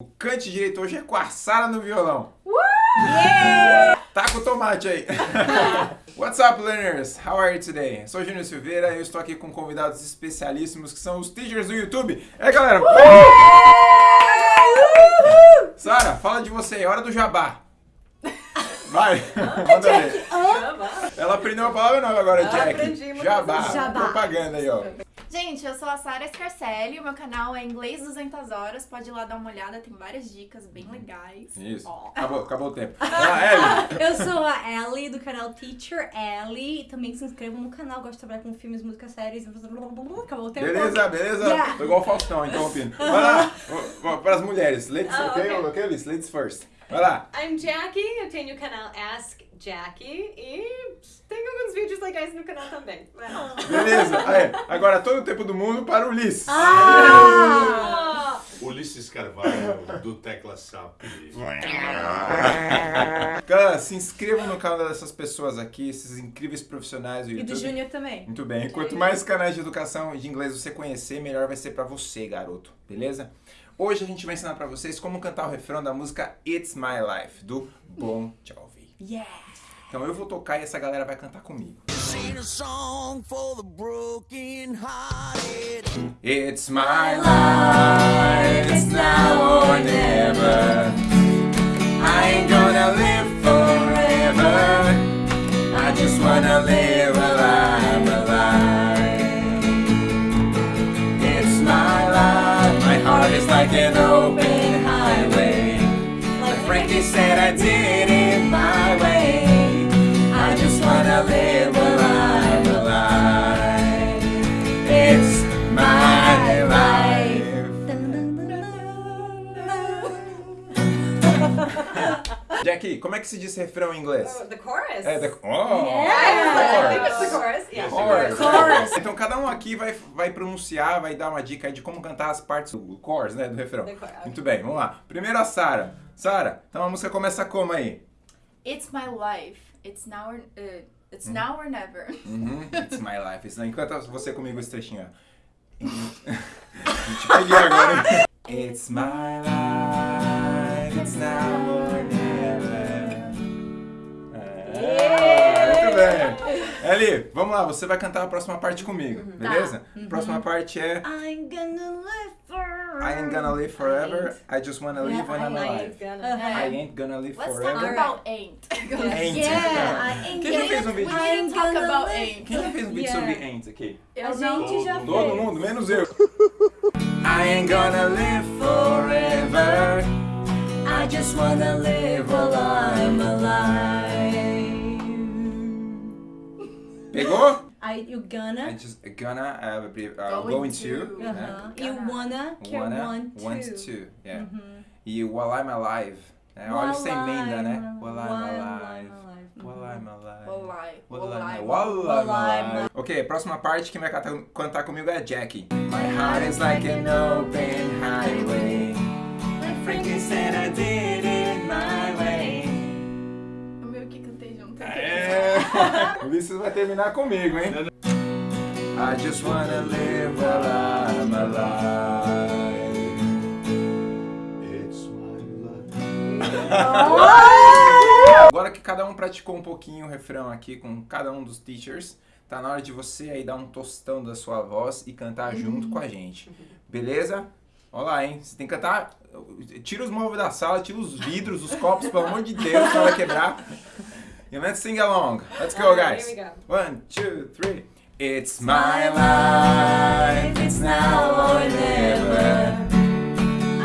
O cante direito hoje é com a Sara no violão. Yeah! Tá com o tomate aí. What's up, learners? How are you today? Sou Júnior Silveira e eu estou aqui com convidados especialíssimos que são os teachers do YouTube. É, galera. Sara, fala de você. Hora do jabá. Vai, manda ver. Ela aprendeu uma palavra nova agora, Jack. Jabá. Jabá. Propaganda aí, ó. Gente, eu sou a Sara Scarcelli, o meu canal é Inglês 200 Horas, pode ir lá dar uma olhada, tem várias dicas bem legais. Isso. Ó. Acabou, acabou o tempo. Ah, Ellie. Eu sou a Ellie, do canal Teacher Ellie. E também se inscrevam no canal. Gosto de trabalhar com filmes, músicas, séries. Acabou o tempo. Beleza, beleza. Yeah. Tô igual o Faustão, interrompendo. Vai lá, para as mulheres. Ladies, Ah, ok? ok. Ok, Liz? Ladies first. Vai lá. I'm Jackie, eu tenho o canal Ask Jackie e no canal também. Beleza. Aí, agora todo o tempo do mundo para o Liz. Ah! Ulisses Carvalho, do Tecla SAP. Galera, se inscrevam no canal dessas pessoas aqui, esses incríveis profissionais do E YouTube. do Júnior também. Muito bem. Quanto mais canais de educação e de inglês você conhecer, melhor vai ser pra você, garoto. Beleza? Hoje a gente vai ensinar pra vocês como cantar o refrão da música It's My Life, do Bon Jovi. Yeah! Então eu vou tocar e essa galera vai cantar comigo. Sing a song for the broken hearted. It's my life, it's now or never. I ain't gonna live forever. I just wanna live I'm alive. It's my life, my heart is like an open highway. Like Frankie said, I did Jackie, como é que se diz refrão em inglês? Oh, the chorus? É, the... Oh! I think it's the chorus. Yeah. Chorus. Chorus. Então cada um aqui vai, vai pronunciar, vai dar uma dica aí de como cantar as partes do chorus, né, do refrão. The chorus. Muito bem, vamos lá. Primeiro a Sara. Sara, então a música começa como aí? It's my life, it's now or, uh, it's now or never. Uhum, It's my life. Isso não encanta você comigo esse trechinho. Te peguei agora? It's my life, it's now Eli, vamos lá, você vai cantar a próxima parte comigo, beleza? Próxima parte é I'm gonna live forever. I ain't gonna live forever, I just wanna live when I'm I alive. ain't gonna. Uh-huh. I ain't gonna live Let's talk forever. about ain't. Ain't. Yeah, I ain't Quem já gonna- fez um vídeo? Talk gonna about live- ain't. Quem já fez um vídeo Yeah. sobre ain't aqui? A Eu não. gente já Todo Todo mundo, menos eu. I ain't gonna live forever. I just wanna live while I'm alive. I, you I gonna, just gonna uh, be- uh, Going going to. to. né? uh-huh. you wanna, que é Wanna, want to. want to. Yeah. Uhum. E while I'm alive. né? Olha essa emenda, né? While I'm alive. While I'm alive. While. I'm alive. Ok, próxima parte quem vai cantar, cantar comigo é a Jackie. My heart is like an open highway. Like Frankie said I did it my way. O meu que cantei junto. O Ulisses vai terminar comigo, hein? I just wanna live while I'm alive. It's my life. Agora que cada um praticou um pouquinho o refrão aqui com cada um dos teachers, tá na hora de você aí dar um tostão da sua voz e cantar junto com a gente. Beleza? Olha lá, hein? Você tem que cantar. Tira os móveis da sala, tira os vidros, os copos, pelo amor de Deus, senão vai quebrar. E let's sing along. Let's go, guys. go. One, two, three. It's my life, it's now or never.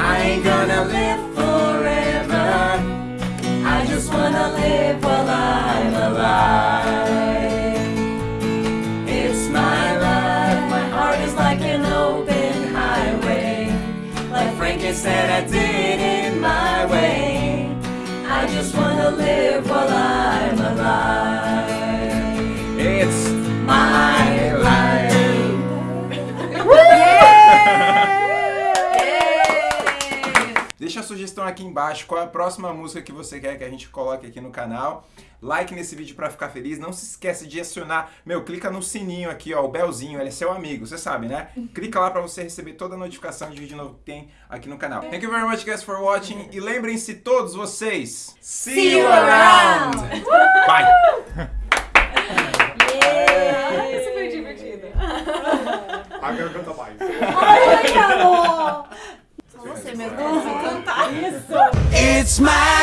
I ain't gonna live forever. I just wanna live while I'm alive. It's my life, my heart is like an open highway. Like Frankie said, I did it my way. I just wanna live while I'm a sugestão aqui embaixo, qual é a próxima música que você quer que a gente coloque aqui no canal. Like nesse vídeo pra ficar feliz. Não se esquece de acionar, meu, clica no sininho aqui, ó, o belzinho, ele é seu amigo, você sabe, né? Clica lá pra você receber toda a notificação de vídeo novo que tem aqui no canal. Thank you very much, guys, for watching. E lembrem-se todos vocês, see, you around. Bye! It's my